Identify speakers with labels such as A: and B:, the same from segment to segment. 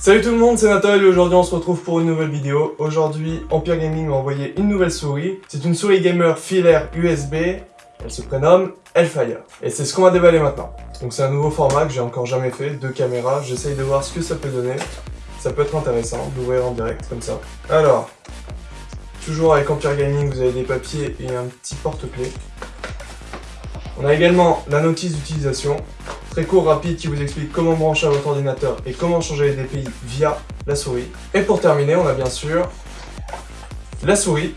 A: Salut tout le monde, c'est Nathan et aujourd'hui on se retrouve pour une nouvelle vidéo. Aujourd'hui, Empire Gaming m'a envoyé une nouvelle souris. C'est une souris gamer filaire USB. Elle se prénomme Hellfire. Et c'est ce qu'on va déballer maintenant. Donc c'est un nouveau format que j'ai encore jamais fait, deux caméras. J'essaye de voir ce que ça peut donner. Ça peut être intéressant d'ouvrir en direct comme ça. Alors, toujours avec Empire Gaming, vous avez des papiers et un petit porte-clés. On a également la notice d'utilisation, très rapide, qui vous explique comment brancher votre ordinateur et comment changer les DPI via la souris. Et pour terminer, on a bien sûr la souris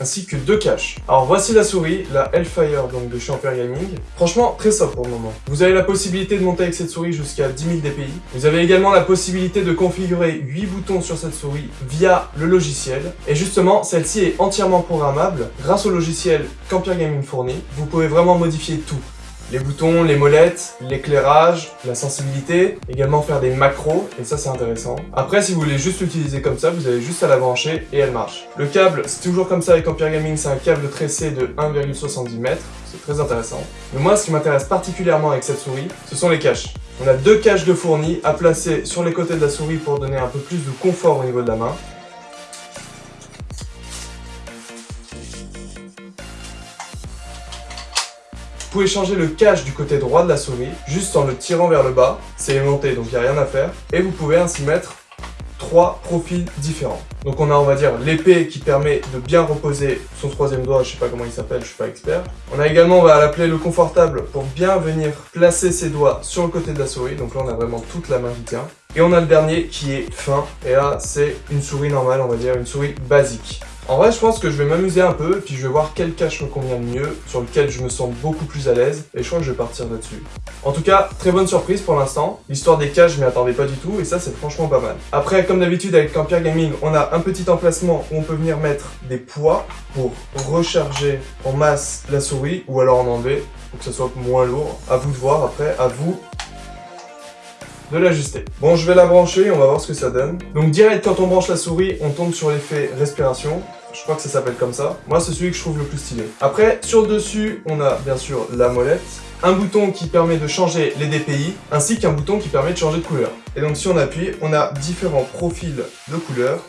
A: ainsi que deux caches. Alors voici la souris, la Hellfire donc de chez Gaming. Franchement, très sobre pour le moment. Vous avez la possibilité de monter avec cette souris jusqu'à 10 000 dpi. Vous avez également la possibilité de configurer 8 boutons sur cette souris via le logiciel. Et justement, celle-ci est entièrement programmable grâce au logiciel qu'Ampere Gaming fournit. Vous pouvez vraiment modifier tout les boutons, les molettes, l'éclairage, la sensibilité, également faire des macros, et ça c'est intéressant. Après, si vous voulez juste l'utiliser comme ça, vous avez juste à la brancher et elle marche. Le câble, c'est toujours comme ça avec Empire Gaming, c'est un câble tressé de 1,70 m, c'est très intéressant. Mais moi, ce qui m'intéresse particulièrement avec cette souris, ce sont les caches. On a deux caches de fournis à placer sur les côtés de la souris pour donner un peu plus de confort au niveau de la main. Vous pouvez changer le cache du côté droit de la souris, juste en le tirant vers le bas. C'est aimanté, donc il n'y a rien à faire. Et vous pouvez ainsi mettre trois profils différents. Donc on a, on va dire, l'épée qui permet de bien reposer son troisième doigt, je sais pas comment il s'appelle, je suis pas expert. On a également, on va l'appeler le confortable pour bien venir placer ses doigts sur le côté de la souris. Donc là, on a vraiment toute la main qui tient. Et on a le dernier qui est fin. Et là, c'est une souris normale, on va dire, une souris basique. En vrai, je pense que je vais m'amuser un peu, puis je vais voir quel cache me convient le mieux, sur lequel je me sens beaucoup plus à l'aise, et je crois que je vais partir là-dessus. En tout cas, très bonne surprise pour l'instant. L'histoire des caches, je m'y attendais pas du tout, et ça, c'est franchement pas mal. Après, comme d'habitude avec Campire Gaming, on a un petit emplacement où on peut venir mettre des poids pour recharger en masse la souris, ou alors en enlever, pour que ça soit moins lourd. À vous de voir après, à vous de l'ajuster. Bon, je vais la brancher, on va voir ce que ça donne. Donc direct, quand on branche la souris, on tombe sur l'effet respiration. Je crois que ça s'appelle comme ça. Moi, c'est celui que je trouve le plus stylé. Après, sur le dessus, on a bien sûr la molette, un bouton qui permet de changer les DPI, ainsi qu'un bouton qui permet de changer de couleur. Et donc, si on appuie, on a différents profils de couleurs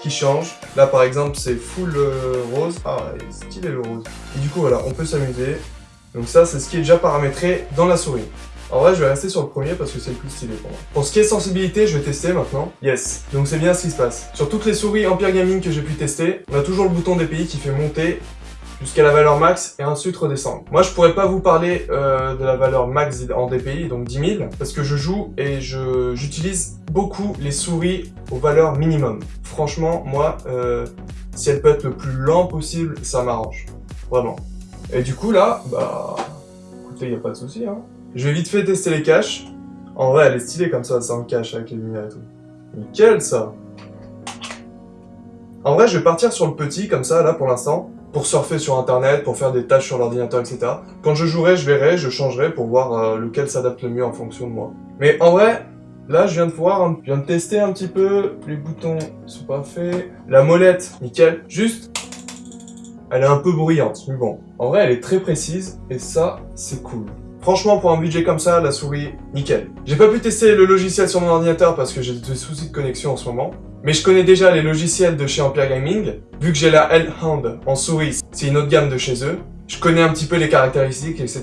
A: qui changent. Là, par exemple, c'est full euh, rose. Ah, stylé le rose. Et du coup, voilà, on peut s'amuser. Donc ça, c'est ce qui est déjà paramétré dans la souris. En vrai, je vais rester sur le premier parce que c'est le plus stylé pour moi. Pour ce qui est sensibilité, je vais tester maintenant. Yes. Donc c'est bien ce qui se passe. Sur toutes les souris Empire Gaming que j'ai pu tester, on a toujours le bouton DPI qui fait monter jusqu'à la valeur max et ensuite redescendre. Moi, je pourrais pas vous parler euh, de la valeur max en DPI, donc 10 000, parce que je joue et j'utilise beaucoup les souris aux valeurs minimum. Franchement, moi, euh, si elle peut être le plus lent possible, ça m'arrange. Vraiment. Et du coup, là, bah... Écoutez, y a pas de souci, hein. Je vais vite fait tester les caches. En vrai, elle est stylée comme ça, sans cache avec les lumières et tout. Nickel, ça En vrai, je vais partir sur le petit, comme ça, là, pour l'instant, pour surfer sur Internet, pour faire des tâches sur l'ordinateur, etc. Quand je jouerai, je verrai, je changerai pour voir euh, lequel s'adapte le mieux en fonction de moi. Mais en vrai, là, je viens de voir, je viens de tester un petit peu. Les boutons sont pas faits. La molette, nickel. Juste, elle est un peu bruyante, mais bon. En vrai, elle est très précise, et ça, c'est cool. Franchement, pour un budget comme ça, la souris, nickel. J'ai pas pu tester le logiciel sur mon ordinateur parce que j'ai des soucis de connexion en ce moment. Mais je connais déjà les logiciels de chez Ampere Gaming. Vu que j'ai la Hellhound en souris, c'est une autre gamme de chez eux. Je connais un petit peu les caractéristiques, etc.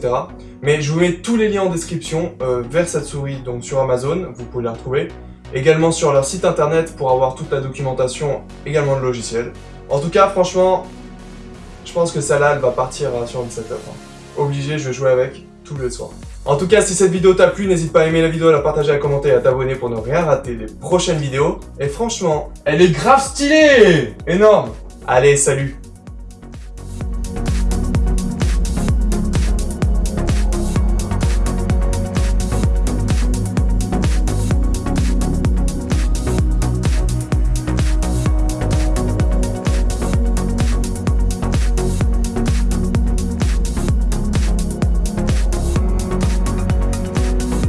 A: Mais je vous mets tous les liens en description euh, vers cette souris, donc sur Amazon, vous pouvez la retrouver. Également sur leur site internet pour avoir toute la documentation, également le logiciel. En tout cas, franchement, je pense que celle-là, elle va partir euh, sur une setup. Hein. Obligé, je vais jouer avec le soir. En tout cas, si cette vidéo t'a plu, n'hésite pas à aimer la vidéo, à la partager, à commenter et à t'abonner pour ne rien rater des prochaines vidéos. Et franchement, elle est grave stylée Énorme Allez, salut